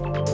you